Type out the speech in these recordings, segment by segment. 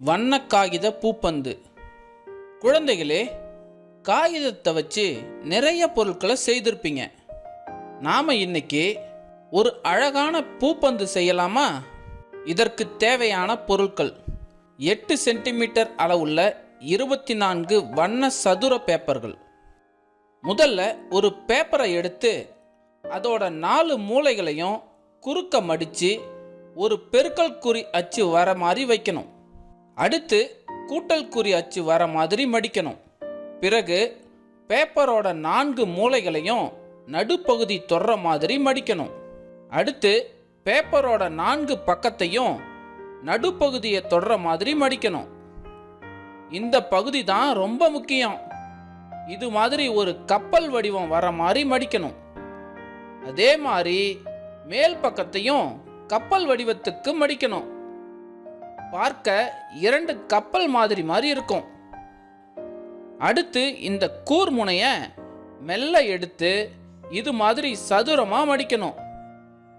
வண்ண காகித பூப்பந்து. குழந்தைகளே காகிதத்தை வச்சு நிறைய பொருட்களை செய்திருப்பீங்க. நாம் இன்னைக்கு ஒரு அழகான பூப்பந்து செய்யலாமா? இதற்கு தேவையான பொருட்கள் எட்டு சென்டிமீட்டர் அளவுள்ள இருபத்தி நான்கு வண்ண சதுர பேப்பர்கள். முதல்ல ஒரு பேப்பரை எடுத்து அதோட நாலு மூலைகளையும் குறுக்க மடித்து ஒரு பெருக்கல் குறி அச்சு வர மாதிரி வைக்கணும். அடுத்து கூட்டல் குறி அச்சு வர மாதிரி மடிக்கணும். பிறகு பேப்பரோட நான்கு மூலைகளையும் நடுப்பகுதி தொடுற மாதிரி மடிக்கணும். அடுத்து பேப்பரோட நான்கு பக்கத்தையும் நடுப்பகுதியை தொடுற மாதிரி மடிக்கணும். இந்த பகுதி தான் ரொம்ப முக்கியம். இது மாதிரி ஒரு கப்பல் வடிவம் வர மாதிரி மடிக்கணும். அதே மாதிரி மேல் பக்கத்தையும் கப்பல் வடிவத்துக்கு மடிக்கணும். பார்க்க இரண்டு கப்பல் மாதிரி மாதிரி இருக்கும். அடுத்து இந்த கூர்முனைய மெல்ல எடுத்து இது மாதிரி சதுரமாக மடிக்கணும்.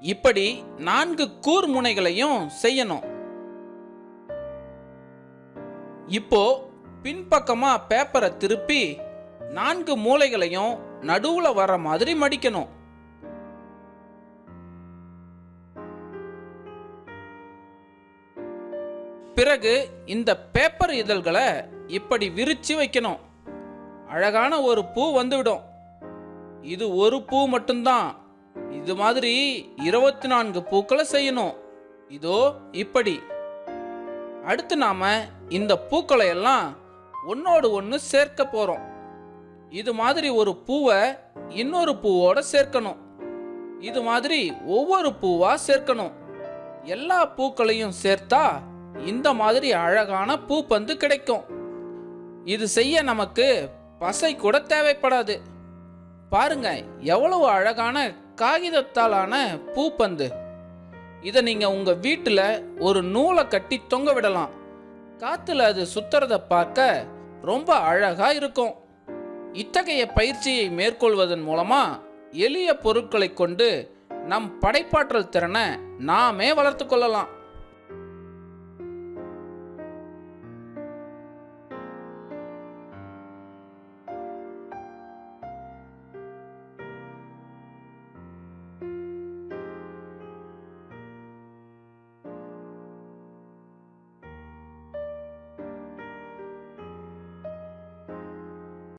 இப்படி நான்கு கூர்முனைகளையும் செய்யணும். இப்போ பின்பக்கமாக பேப்பரை திருப்பி நான்கு மூலைகளையும் நடுவில் வர மாதிரி மடிக்கணும். பிறகு இந்த பேப்பர் இதழ்களை இப்படி விரிச்சு வைக்கணும். அழகான ஒரு பூ வந்துவிடும். இது ஒரு பூ மட்டும்தான். இது மாதிரி இருபத்தி நான்கு பூக்களை செய்யணும். இதோ இப்படி. அடுத்து நாம இந்த பூக்களை எல்லாம் ஒன்னோடு ஒன்று சேர்க்க போறோம். இது மாதிரி ஒரு பூவை இன்னொரு பூவோட சேர்க்கணும். இது மாதிரி ஒவ்வொரு பூவா சேர்க்கணும். எல்லா பூக்களையும் சேர்த்தா இந்த மாதிரி அழகான பூப்பந்து கிடைக்கும். இது செய்ய நமக்கு பசை கூட தேவைப்படாது. பாருங்க எவ்வளவு அழகான காகிதத்தாலான பூப்பந்து. இதை நீங்கள் உங்கள் வீட்டில் ஒரு நூலை கட்டி தொங்க விடலாம். காற்றுல அது சுத்துறத பார்க்க ரொம்ப அழகாக இருக்கும். இத்தகைய பயிற்சியை மேற்கொள்வதன் மூலமாக எளிய பொருட்களை கொண்டு நம் படைப்பாற்றல் திறனை நாமே வளர்த்து கொள்ளலாம்.